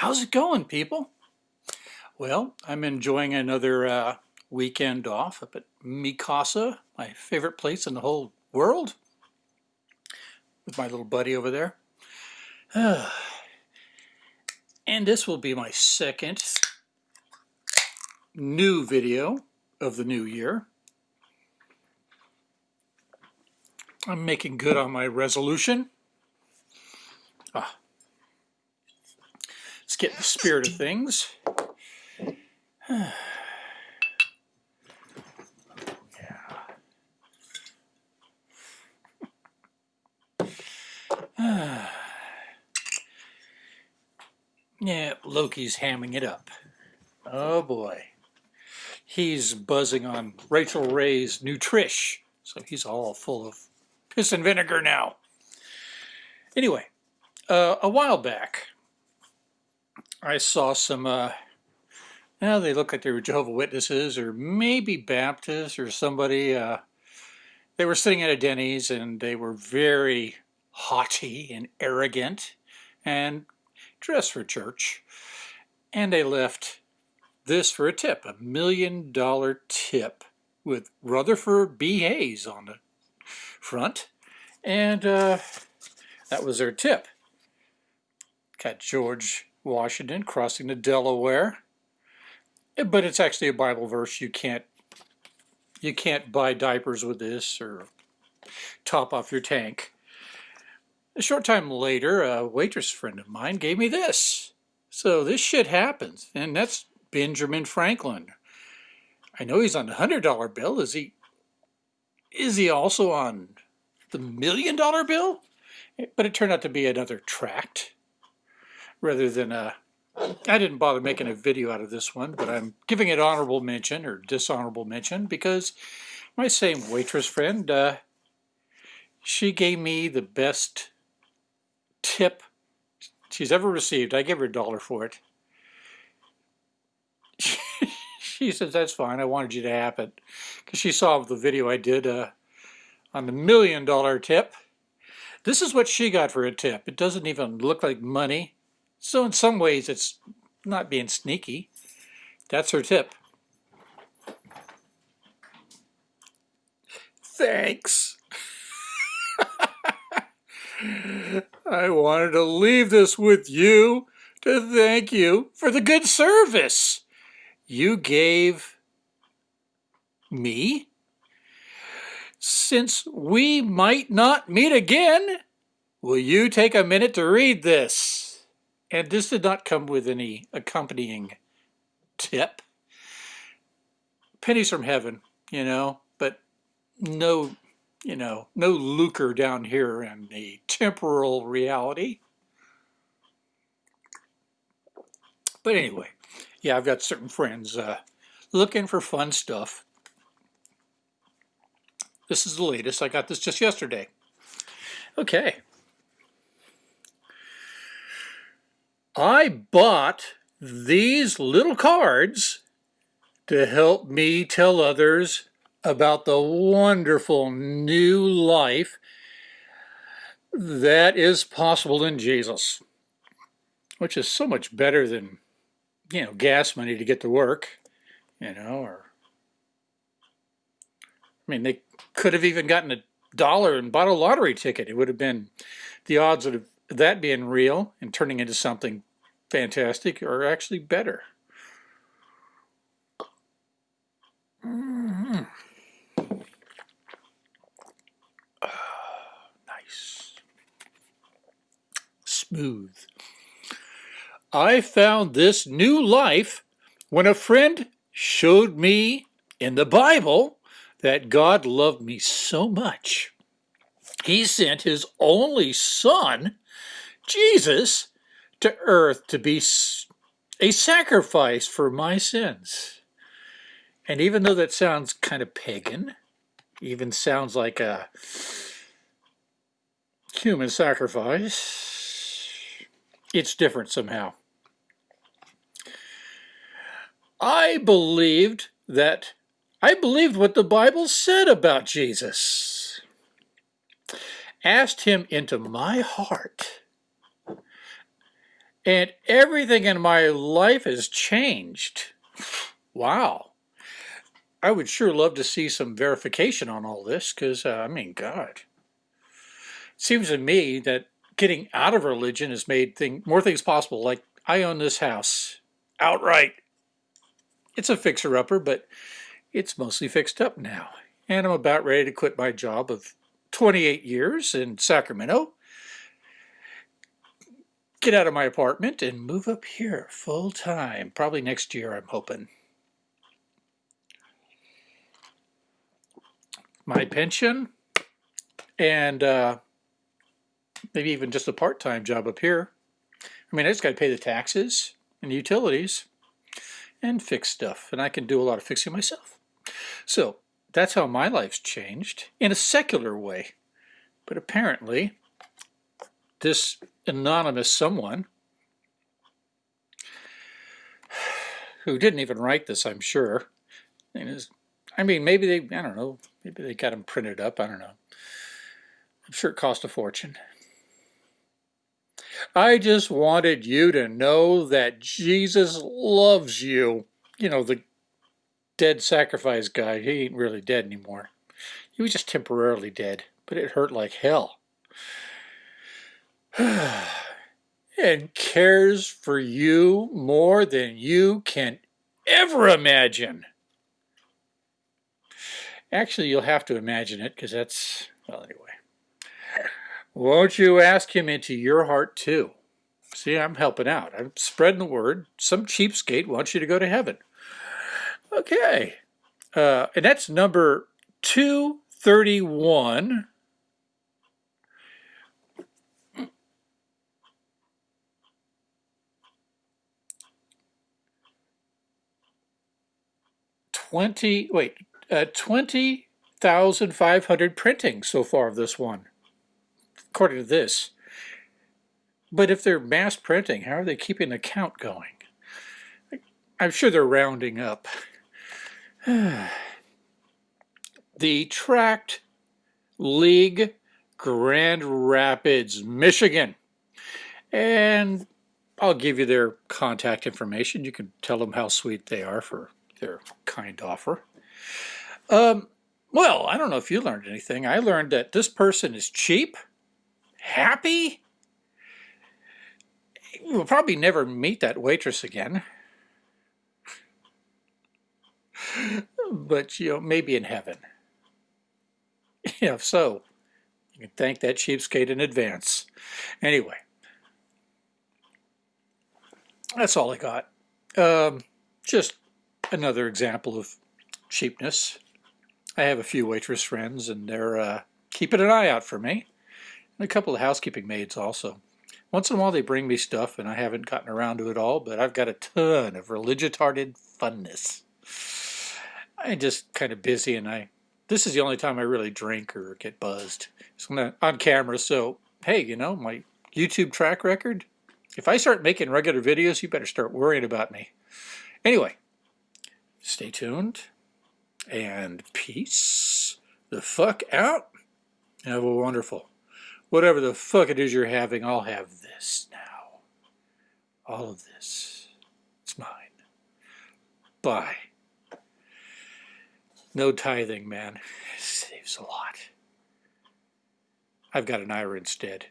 How's it going, people? Well, I'm enjoying another uh, weekend off up at Mikasa, my favorite place in the whole world, with my little buddy over there. and this will be my second new video of the new year. I'm making good on my resolution. Get the spirit of things. yeah. yeah, Loki's hamming it up. Oh boy. He's buzzing on Rachael Ray's Nutrish, so he's all full of piss and vinegar now. Anyway, uh, a while back, I saw some, uh, now they look like they were Jehovah Witnesses or maybe Baptists or somebody. Uh, they were sitting at a Denny's and they were very haughty and arrogant and dressed for church. And they left this for a tip, a million dollar tip with Rutherford B. Hayes on the front. And uh, that was their tip. Got George Washington crossing the Delaware. Eh, but it's actually a Bible verse. You can't you can't buy diapers with this or top off your tank. A short time later, a waitress friend of mine gave me this. So this shit happens, and that's Benjamin Franklin. I know he's on the hundred dollar bill. Is he? Is he also on the million dollar bill? Eh, but it turned out to be another tract rather than a, I didn't bother making a video out of this one, but I'm giving it honorable mention or dishonorable mention because my same waitress friend, uh, she gave me the best tip she's ever received. I gave her a dollar for it. she says, that's fine. I wanted you to have it. Because she saw the video I did uh, on the million dollar tip. This is what she got for a tip. It doesn't even look like money. So in some ways, it's not being sneaky. That's her tip. Thanks. I wanted to leave this with you to thank you for the good service you gave me. Since we might not meet again, will you take a minute to read this? And this did not come with any accompanying tip. Pennies from heaven, you know, but no, you know, no lucre down here in the temporal reality. But anyway, yeah, I've got certain friends uh, looking for fun stuff. This is the latest. I got this just yesterday. Okay. I bought these little cards to help me tell others about the wonderful new life that is possible in Jesus, which is so much better than, you know, gas money to get to work, you know, or, I mean, they could have even gotten a dollar and bought a lottery ticket. It would have been the odds of that being real and turning into something fantastic are actually better. Mm -hmm. nice. Smooth. I found this new life when a friend showed me in the Bible that God loved me so much. He sent his only son, Jesus, to earth to be a sacrifice for my sins. And even though that sounds kind of pagan, even sounds like a human sacrifice, it's different somehow. I believed that, I believed what the Bible said about Jesus. Asked him into my heart And everything in my life has changed. Wow. I would sure love to see some verification on all this because, uh, I mean, God. It seems to me that getting out of religion has made thing, more things possible. Like, I own this house outright. It's a fixer-upper, but it's mostly fixed up now. And I'm about ready to quit my job of 28 years in Sacramento get out of my apartment and move up here full time. Probably next year, I'm hoping. My pension and uh, maybe even just a part-time job up here. I mean, I just got to pay the taxes and utilities and fix stuff. And I can do a lot of fixing myself. So that's how my life's changed in a secular way. But apparently, this anonymous someone who didn't even write this, I'm sure. I mean, maybe they, I don't know, maybe they got them printed up, I don't know. I'm sure it cost a fortune. I just wanted you to know that Jesus loves you. You know, the dead sacrifice guy, he ain't really dead anymore. He was just temporarily dead, but it hurt like hell. and cares for you more than you can ever imagine. Actually, you'll have to imagine it because that's, well, anyway. Won't you ask him into your heart too? See, I'm helping out. I'm spreading the word. Some cheapskate wants you to go to heaven. Okay. Uh, and that's number 231 20, wait, uh, 20,500 printings so far of this one, according to this. But if they're mass printing, how are they keeping the count going? I'm sure they're rounding up. the Tract League, Grand Rapids, Michigan. And I'll give you their contact information. You can tell them how sweet they are for their kind offer. Um, well, I don't know if you learned anything. I learned that this person is cheap, happy. We'll probably never meet that waitress again. But, you know, maybe in heaven. If so, you can thank that cheapskate in advance. Anyway, that's all I got. Um, just another example of cheapness. I have a few waitress friends and they're uh, keeping an eye out for me. And a couple of housekeeping maids also. Once in a while they bring me stuff and I haven't gotten around to it all, but I've got a ton of religitarded funness. I'm just kind of busy and I, this is the only time I really drink or get buzzed. So I'm on camera, so hey, you know, my YouTube track record, if I start making regular videos, you better start worrying about me. Anyway, Stay tuned and peace the fuck out. Have a wonderful, whatever the fuck it is you're having, I'll have this now. All of this. It's mine. Bye. No tithing, man. It saves a lot. I've got an IRA instead.